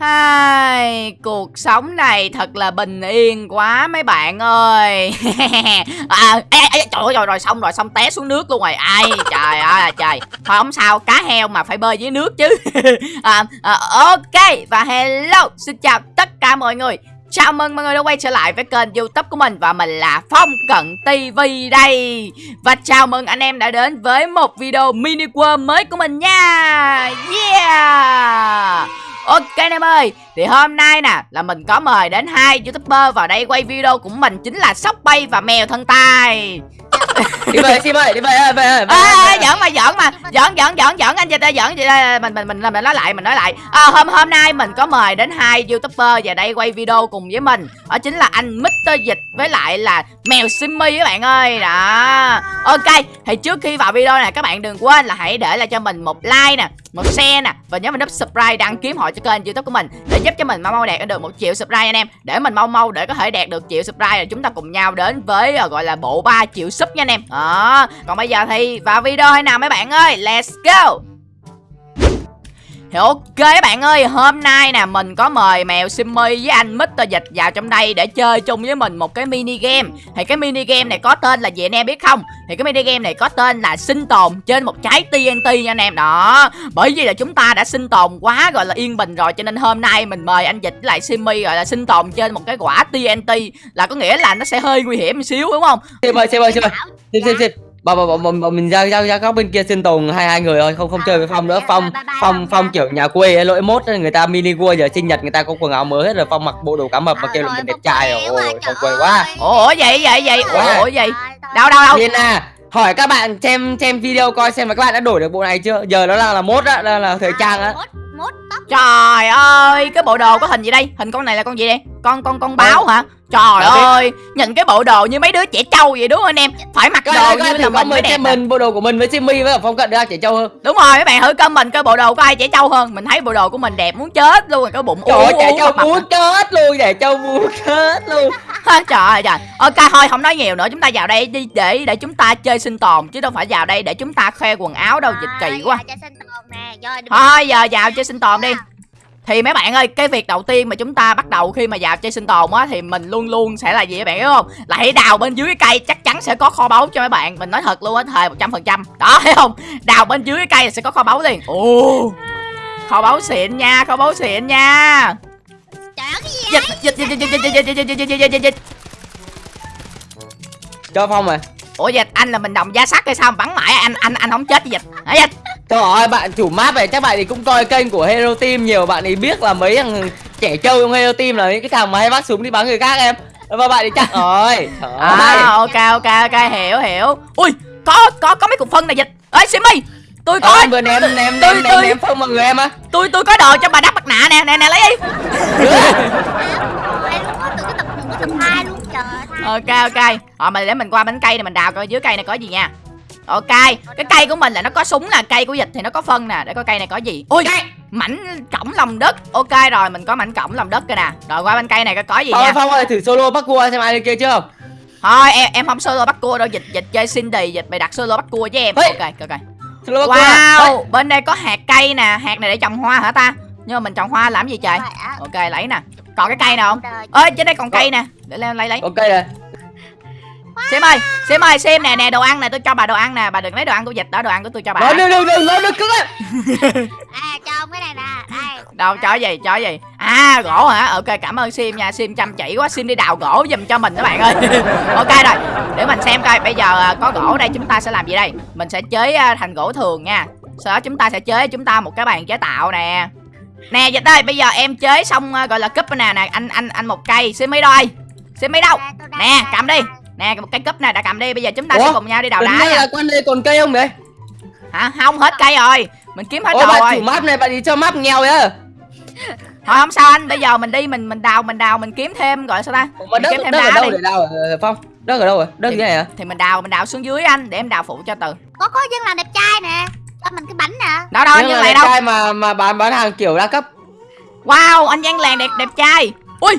Hai, cuộc sống này thật là bình yên quá mấy bạn ơi. À, ê, ê, trời ơi rồi, rồi xong rồi xong té xuống nước luôn rồi. Ai trời ơi à, trời. Thôi không sao cá heo mà phải bơi dưới nước chứ. À, à, ok và hello xin chào tất cả mọi người. Chào mừng mọi người đã quay trở lại với kênh youtube của mình Và mình là Phong Cận TV đây. Và chào mừng anh em đã đến với một video mini world mới của mình nha. Yeah! Ok anh em ơi Thì hôm nay nè là mình có mời đến hai youtuber vào đây quay video của mình Chính là Sóc Bay và Mèo Thân Tai đi về sim ơi đi về ơi về ơi à, giỡn mà giỡn mà giỡn giỡn giỡn giỡn anh chị ta giỡn ta mình mình mình mình nói lại mình nói lại. À, hôm hôm nay mình có mời đến hai youtuber vào đây quay video cùng với mình. Đó chính là anh Mr Dịch với lại là mèo Simmy các bạn ơi đó. Ok thì trước khi vào video này các bạn đừng quên là hãy để lại cho mình một like nè một share nè. Và nhớ mình nút subscribe đăng kiếm họ cho kênh youtube của mình để giúp cho mình mau mau đạt được một triệu subscribe anh em. Để mình mau mau để có thể đạt được triệu subscribe rồi chúng ta cùng nhau đến với ờ, gọi là bộ 3 triệu sub nha anh em. Đó. Còn bây giờ thì vào video hay nào mấy bạn ơi? Let's go! Thì ok các bạn ơi, hôm nay nè mình có mời mèo Simmy với anh Mr. Dịch vào trong đây để chơi chung với mình một cái mini game. Thì cái mini game này có tên là gì anh em biết không? Thì cái mini game này có tên là sinh tồn trên một trái TNT nha anh em. Đó. Bởi vì là chúng ta đã sinh tồn quá gọi là yên bình rồi cho nên hôm nay mình mời anh Dịch với lại Simmy gọi là sinh tồn trên một cái quả TNT là có nghĩa là nó sẽ hơi nguy hiểm một xíu đúng không? Sim ơi, Sim ơi, Sim ơi. Sim, Sim, Sim. Bà, bà, bà, bà, bà, mình ra ra ra góc bên kia sinh tồn hai hai người thôi không không chơi với phong nữa. Phong phong phong kiểu nhà quê ấy, lỗi mốt ấy, người ta mini world giờ sinh nhật người ta có quần áo mới hết rồi phong mặc bộ đồ cá mập mà kêu là mình đẹp trai. rồi ôi phong quê quá. Ủa vậy vậy vậy. Ủa vậy. Đâu đâu đâu à hỏi các bạn xem xem video coi xem là các bạn đã đổi được bộ này chưa? Giờ nó đang là mốt á đang là thời trang á. Trời ơi, cái bộ đồ có hình gì đây? Hình con này là con gì đây? Con con con báo hả? Trời biết. ơi, nhìn cái bộ đồ như mấy đứa trẻ trâu vậy đúng không anh em? Phải mặc các đồ như bạn là mình mới đẹp mình bộ đồ của mình với Simmy với phong cận ra trẻ trâu hơn Đúng rồi, mấy bạn thử comment coi bộ đồ có ai trẻ trâu hơn. Mình thấy bộ đồ của mình đẹp muốn chết luôn rồi, cái bụng trời ơi ú trẻ trâu muốn chết luôn trẻ trâu muốn chết luôn Trời ơi trời. Ok thôi không nói nhiều nữa, chúng ta vào đây đi để để chúng ta chơi sinh tồn chứ đâu phải vào đây để chúng ta khoe quần áo đâu dịch kỳ quá. cho sinh tồn nè rồi đừng- Thôi giờ vào chơi sinh tồn đi. Thì mấy bạn ơi, cái việc đầu tiên mà chúng ta bắt đầu khi mà vào chơi sinh tồn á thì mình luôn luôn sẽ là gì các bạn biết không? Là hãy đào bên dưới cái cây chắc chắn sẽ có kho báu cho mấy bạn. Mình nói thật luôn á, thề 100%. Đó thấy không? Đào bên dưới cái cây sẽ có kho báu liền. Ồ. Kho báu xịn nha, kho báu xịn nha. trời ơi cái gì Dịch dịch dịch dịch dịch dịch dịch dịch dịch dịch dịch dịch cho phong rồi Ủa dịch anh là mình đồng giá sắt hay sao mà bắn mãi anh anh anh không chết với dịch. Hả dịch? Trời ơi bạn chủ map này chắc bạn thì cũng coi kênh của Hero Team nhiều bạn ấy biết là mấy thằng trẻ trâu trong Hero Team là những cái thằng mà hay bắt súng đi bắn người khác em. Và bạn thì chắc rồi. Trời. À ok ok ok hiểu hiểu. Ui, có có có mấy cục phân này dịch. Ê Simmy, tôi Ờ, có anh vừa ném ném ném tôi- ném tôi- ném phong mọi người em á. tôi tôi có đồ cho bà đắp mặt nạ nè nè nè lấy đi. Ok ok. Rồi mình để mình qua bánh cây này mình đào coi dưới cây này có gì nha ok cái cây của mình là nó có súng nè cây của dịch thì nó có phân nè. Để coi cây này có gì. Ui mảnh cổng lòng đất. Ok rồi mình có mảnh cổng lòng đất kìa nè. Rồi qua bên cây này coi có gì ơi nha. Phong ơi thử solo bắt cua xem ai lên kia chưa? Thôi em em không solo bắt cua đâu. Dịch dịch chơi Cindy dịch mày đặt solo bắt cua với em. Ê. ok ok Solo bắt cua wow bên đây có hạt cây nè. Hạt này để trồng hoa hả ta? Nhưng mà mình trồng hoa làm gì trời? Ok lấy nè. Còn cái cây nào không? Ơi trên đây còn cây nè. Để lên lấy lấy. Ok rồi xem ơi xem ơi xem nè nè đồ ăn nè tôi cho bà đồ ăn nè. Bà đừng lấy đồ ăn của dịch đó đồ ăn của tôi cho bà. Đừng đừng đừng đừng á. À cho ông cái này nè. Đây đâu cho gì cho gì? À gỗ hả? Ok cảm ơn sim nha. Sim chăm chỉ quá sim đi đào gỗ giùm cho mình các bạn ơi. Ok rồi để mình xem coi. Bây giờ à, có gỗ đây chúng ta sẽ làm gì đây? Mình sẽ chế à, thành gỗ thường nha. Sau đó chúng ta sẽ chế chúng ta một cái bàn chế tạo nè. Nè dịch ơi bây giờ em chế xong à, gọi là cúp nè. Nè anh anh anh một cây. Sim mấy đâu ơi sim mấy đâu nè cầm đi. Nè một cái cúp này đã cầm đi bây giờ chúng ta Ủa? sẽ cùng nhau đi đào đá đây nha. là quan đây còn cây không đấy hả? Không hết cây rồi. Mình kiếm hết ôi bạn rồi. chủ map này bạn đi cho map nghèo á? Thôi không sao anh. Bây giờ mình đi mình mình đào mình đào mình kiếm thêm gọi sao ta? Mình đất kiếm thêm đất ở đá đâu đi. để đào? Ờ, Phong đất ở đâu rồi đất Thì- này hả? thì mình đào mình đào xuống dưới anh để em đào phụ cho từ. Có có dân làm đẹp trai nè. Cho mình cái bánh nè. Đó đâu anh dân làng đẹp đâu. trai mà mà bán bán hàng kiểu đa cấp. Wow anh dân làng đẹp đẹp trai. Ui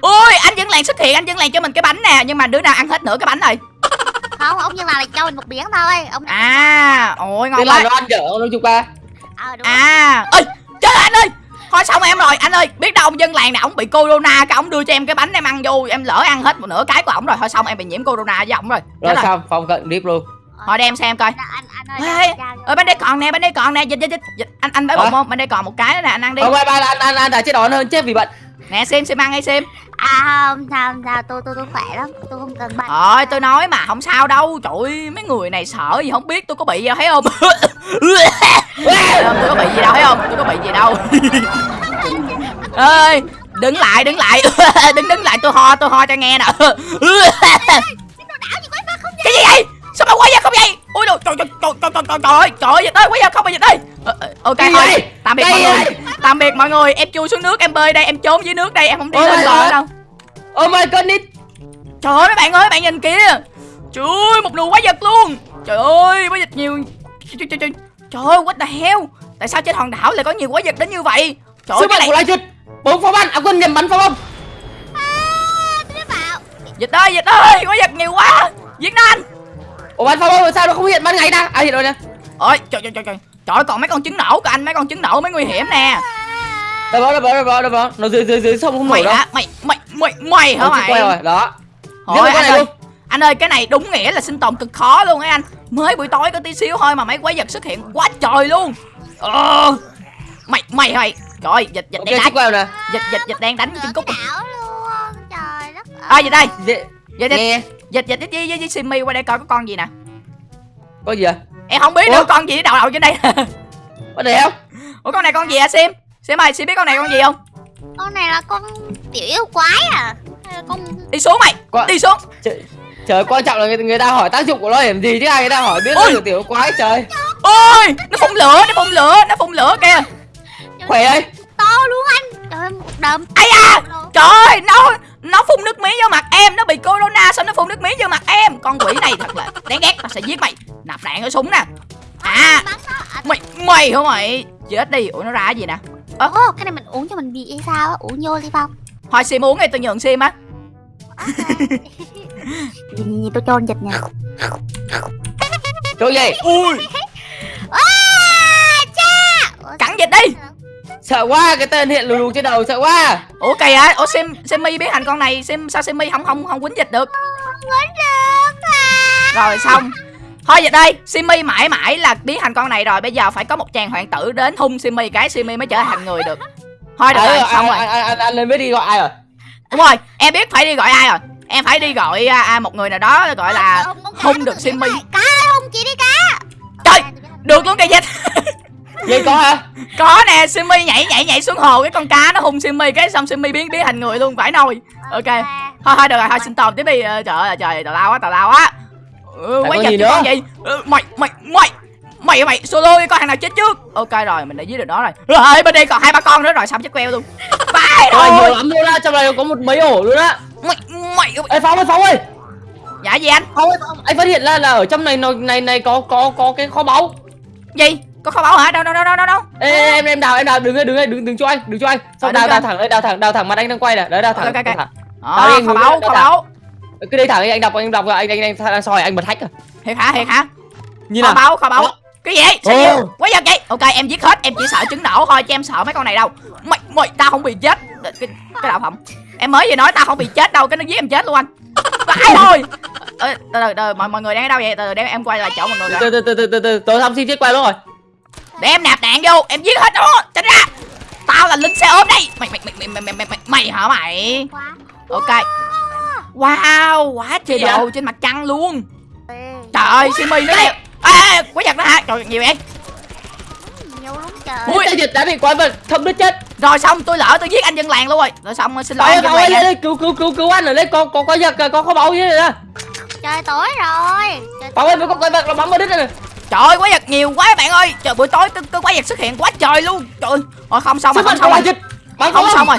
ui anh dân làng xuất hiện anh dân làng cho mình cái bánh nè nhưng mà đứa nào ăn hết nửa cái bánh rồi? Không ông dân làm là cho mình một biển thôi. Ông à ôi ngon quá. nó ăn dở không chục ba. Ờ đúng à ơi ơi anh ơi thôi xong em rồi anh ơi biết đâu ông dân làng này ông bị corona cái ông đưa cho em cái bánh em ăn vô em lỡ ăn hết một nửa cái của ổng rồi thôi xong em bị nhiễm corona với ổng rồi. Rồi Chết rồi. xong phong cận điếp luôn. Thôi đem xem coi. anh anh ơi Ê, ơi bên đây còn nè bên đây còn nè dịch dịch dịch, anh anh đói Hả? bụng không bên đây còn một cái nữa nè anh ăn đi. Không ba ba anh anh anh đã chết đón hơn chết vì bệnh nè xem xem ăn hay xem. À không sao không sao tôi tôi tôi khỏe lắm tôi không cần bệnh Thôi tôi nói mà không sao đâu. Trời ơi mấy người này sợ gì không biết tôi có bị gì đâu thấy không? Thấy không? Tôi có bị gì đâu thấy không? Tôi có bị gì đâu. Ơi đứng lại đứng lại. Đứng đứng lại tôi ho tôi ho cho nghe nè. Cái gì vậy? Sao mà quay ra không vậy đồ trời trời trời trời trời trời trời ơi, trời ơi dịch ơi ra không bị dịch ờ, ok thôi gì? tạm biệt mọi người. tạm biệt mọi người em chui xuống nước em bơi đây em trốn dưới nước đây em không đi lên bờ đâu. Oh my goodness Trời ơi mấy bạn ơi bạn nhìn kìa. Trời ơi một lùa quái vật luôn. Trời ơi quái vật nhiều. Trời, trời, trời, trời ơi what the hell? Tại sao trên hòn đảo lại có nhiều quái vật đến như vậy? Trời ơi cái này bốn pháo bắn à quên nhầm bắn pháo bông. Bảo Dịch ơi dịch ơi quái vật nhiều quá. Việt Nam ủa bắn pháo bông sao nó không hiện? Ban ngày ta. À hiện rồi nè. Ôi trời trời trời trời. Trời ơi, còn mấy con trứng nổ của anh mấy con trứng nổ mới nguy hiểm nè. Đâu đó đâu đó đâu đó đâu đó nó dưới dưới dưới sông không nổi Mày đâu. mày mày mày mày hả Nó chỉ quay mày rồi. Đó. Thôi anh ơi. luôn. Anh ơi cái này đúng nghĩa là sinh tồn cực khó luôn ấy anh. Mới buổi tối có tí xíu thôi mà mấy quái vật xuất hiện quá trời luôn. Ờ. Mày mày mày? Trời ơi dịch dịch đang đánh. quay rồi nè. Dịch dịch dịch đang đánh chân cúc luôn. Trời đất ơi À dịch đây? Dễ- Dịch dịch nghe dịch dịch với với, với Simmy qua đây coi có con gì nè. Có gì à Em không biết Ủa? nữa con gì đầu đầu trên đây. Có để không Ủa con này con gì à Sim? Sim ơi Sim biết con này con gì không? Con này là con tiểu yêu quái à? Hay là con Đi xuống mày Con- Đi xuống. Trời, trời quan trọng là người, người ta hỏi tác dụng của nó làm gì chứ ai người ta hỏi biết Ôi. nó tiểu quái trời. Ôi Nó phun lửa Nó phun lửa Nó phun lửa kìa. Khỏe đây. to luôn anh. Trời ơi một đờm Ây da! Trời ơi nó Nó phun nước miếng vô mặt em Nó bị corona Sao nó phun nước miếng vô mặt em? Con quỷ này thật là đáng ghét Tao sẽ giết mày. Nạp đạn ở súng nè. À à, Mày Mày hả mày? Chết đi Ủa nó ra cái gì nè? Ồ, cái này mình uống cho mình bị hay sao á? Uống vô đi phong. Thôi Sim uống đi tôi nhường Sim á. Nhìn nhìn tôi cho dịch nha. Chỗ gì? Ui à, cha! Ủa, Cắn dịch đi sợ quá cái tên hiện lù lù trên đầu sợ quá. Ủa kỳ hả Ủa Sim Simmy biến thành con này Sim sao Simmy không không không quýnh dịch được? Quýnh được à Rồi xong. Thôi dịch đây Simmy mãi mãi là biến thành con này rồi Bây giờ phải có một chàng hoàng tử đến hung Simmy Cái Simmy mới trở thành người được. Thôi được à, rồi anh, xong rồi. anh, anh, anh, anh lên mới đi gọi ai rồi? Đúng rồi em biết phải đi gọi ai rồi. Em phải đi gọi à, à, một người nào đó gọi là hung được này. cá hung chị đi cá. Trời À, được luôn cây dịch vậy có hả? Có nè Simmy nhảy nhảy nhảy xuống hồ Cái con cá nó hung Simmy Cái xong Simmy biến biến thành người luôn phải nồi. Ok. Thôi thôi được rồi thôi xin tồn tiếp đi. Ờ, Trời ơi trời tào lao quá tào lao quá. Ừ, Quái con vật gì con gì ừ, Mày mày mày Mày mày solo đi coi thằng nào chết trước. Ok rồi mình đã giết được nó rồi. Rồi bên đây còn hai ba con nữa rồi xong chết queo luôn. Bye Trời nhiều rồi lắm luôn á, trong này có một mấy ổ luôn á. Mày mày Ê Phong ơi Phong ơi. Dạ gì anh? Phong, anh phát hiện ra là ở trong này này này, này có có có cái kho báu. Gì có kho báu hả? Đâu đâu đâu đâu đâu đâu? Ê, ê, em em đào em đào. Đứng đây đứng đây đừng đừng cho anh đừng cho anh. Xong đứng đào đào anh. thẳng đây đào thẳng đào thẳng mặt anh đang quay nè đấy đào thẳng Ok, ok, đào ok. thẳng. Đây, kho báu kho báu. Cứ đây thẳng đi anh đọc anh đọc anh anh đang, đang soi anh bật hack à. Thiệt hả thiệt hả? Như kho nào. báu kho báu. Cái gì sao quá giật vậy? Ok em giết hết em chỉ sợ trứng nổ thôi chứ em sợ mấy con này đâu. Mày mày tao không bị chết. Cái, cái đạo phẩm em mới vừa nói tao không bị chết đâu cái nó giết em chết luôn anh. Phải thôi. Ê, từ từ từ mọi mọi người đang ở đâu vậy? Từ từ để em quay lại chỗ mọi người từ từ từ từ từ từ tôi thăm xin chiếc quay luôn rồi để em nạp đạn vô em giết hết nó. Tránh ra. Tao là lính xe ôm đây. Mày mày mày mày mày mày mày, mày, mày hả mày? Quá. Ok. Wow quá trời đồ trên mặt trăng luôn. Ê, trời ơi simi nó đẹp à, quái vật đó hả? Trời nhiều vậy. Nhiều lắm trời. Ui. Ui, dịch đã bị quái vật thâm đứt chết? Rồi xong tôi lỡ tôi giết anh dân làng luôn rồi. Rồi xong xin lỗi anh ơi lên đây cứu cứu cứu cứu anh ở đây có có có giật có kho báu như thế này trời tối rồi. Trời Phong ơi mới có quái vật nó bắn vào đứt này nè trời ơi quái vật nhiều quá bạn ơi trời buổi tối có, có quái vật xuất hiện quá trời luôn trời ơi không xong rồi không xong rồi dịch bắn không xong rồi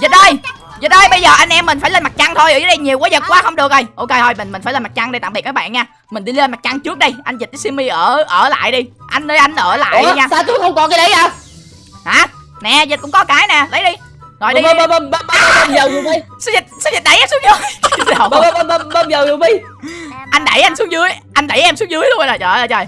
dịch ơi dịch ơi bây giờ anh em mình phải lên mặt trăng thôi ở dưới đây nhiều quái vật quá không được rồi ok thôi mình mình phải lên mặt trăng đây tạm biệt các bạn nha mình đi lên mặt trăng trước đây anh dịch với simi ở ở lại đi anh ơi anh ở lại Ủa, nha sao tôi không có cái đấy à hả nè dịch cũng có cái nè lấy đi rồi đi bơm bơm bơm bơm bơm dầu dùng đi sao dịch sao dịch đẩy xuống ơi. bơm bơm bơm bơm dầu dùng đi anh đẩy anh xuống dưới. Anh đẩy em xuống dưới luôn rồi trời ơi trời.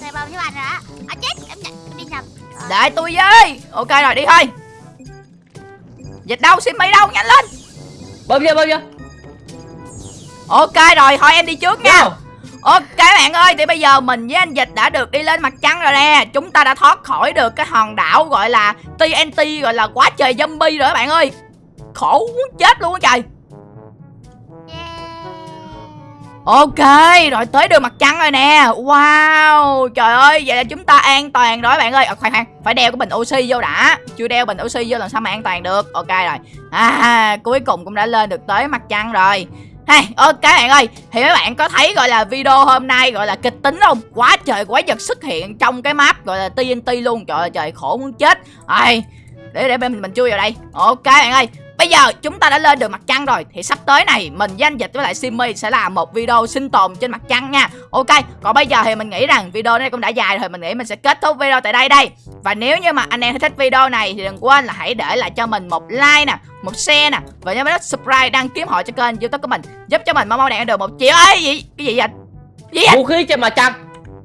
Xe bơm với anh rồi á. À chết. Em đi nhầm. Để tôi với. Ok rồi đi thôi. Dịch đâu Simmy đâu nhanh lên. Bấm vô bấm vô. Ok rồi thôi em đi trước nha. Vô. Ok bạn ơi thì bây giờ mình với anh Dịch đã được đi lên mặt trăng rồi nè. Chúng ta đã thoát khỏi được cái hòn đảo gọi là TNT gọi là quá trời zombie rồi các bạn ơi. Khổ muốn chết luôn á trời Ok rồi tới đường mặt trăng rồi nè. Wow trời ơi vậy là chúng ta an toàn rồi bạn ơi. À, Khoan khoan phải đeo cái bình oxy vô đã. Chưa đeo bình oxy vô làm sao mà an toàn được. Ok rồi. À cuối cùng cũng đã lên được tới mặt trăng rồi. Hey, ok bạn ơi Thì mấy bạn có thấy gọi là video hôm nay gọi là kịch tính không? Quá trời quái vật xuất hiện trong cái map gọi là TNT luôn. Trời ơi trời khổ muốn chết. Ai, Để để mình mình chui vào đây. Ok bạn ơi Bây giờ chúng ta đã lên được mặt trăng rồi. Thì sắp tới này mình với anh Dịch với lại Simmy sẽ làm một video sinh tồn trên mặt trăng nha. Ok Còn bây giờ thì mình nghĩ rằng video này cũng đã dài rồi. Mình nghĩ mình sẽ kết thúc video tại đây đây. Và nếu như mà anh em thích video này Thì đừng quên là hãy để lại cho mình một like nè Một share nè. Và nhớ nút subscribe đăng ký họ cho kênh youtube của mình. Giúp cho mình mau mau đạt được một triệu. Ấy gì? Cái gì vậy? Gì vậy? Vũ khí trên mặt trăng.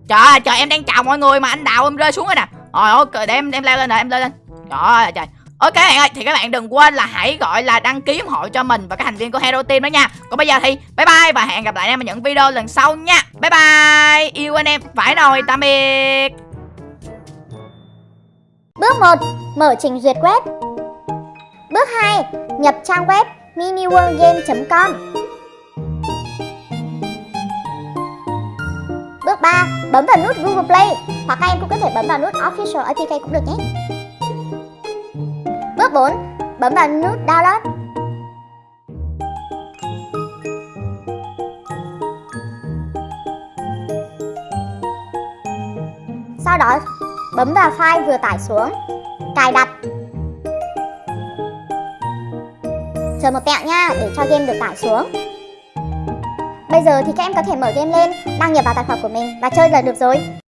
Trời ơi trời em đang chào mọi người mà anh đào em rơi xuống rồi nè. Rồi ok để em em leo lên rồi em leo lên. Trời ơi trời Ok các bạn ơi, thì các bạn đừng quên là hãy gọi là đăng ký ủng hộ cho mình và các thành viên của Hero Team đó nha Còn bây giờ thì bye bye và hẹn gặp lại anh em ở những video lần sau nha Bye bye, Yêu anh em, phải rồi, tạm biệt Bước 1. Mở trình duyệt web Bước 2. Nhập trang web miniworldgame.com Bước 3. Bấm vào nút Google Play, Hoặc các em cũng có thể bấm vào nút Official APK cũng được nhé Bước 4. Bấm vào nút Download Sau đó bấm vào file vừa tải xuống. Cài đặt. Chờ một tẹo nha để cho game được tải xuống. Bây giờ thì các em có thể mở game lên, đăng nhập vào tài khoản của mình và chơi là được rồi.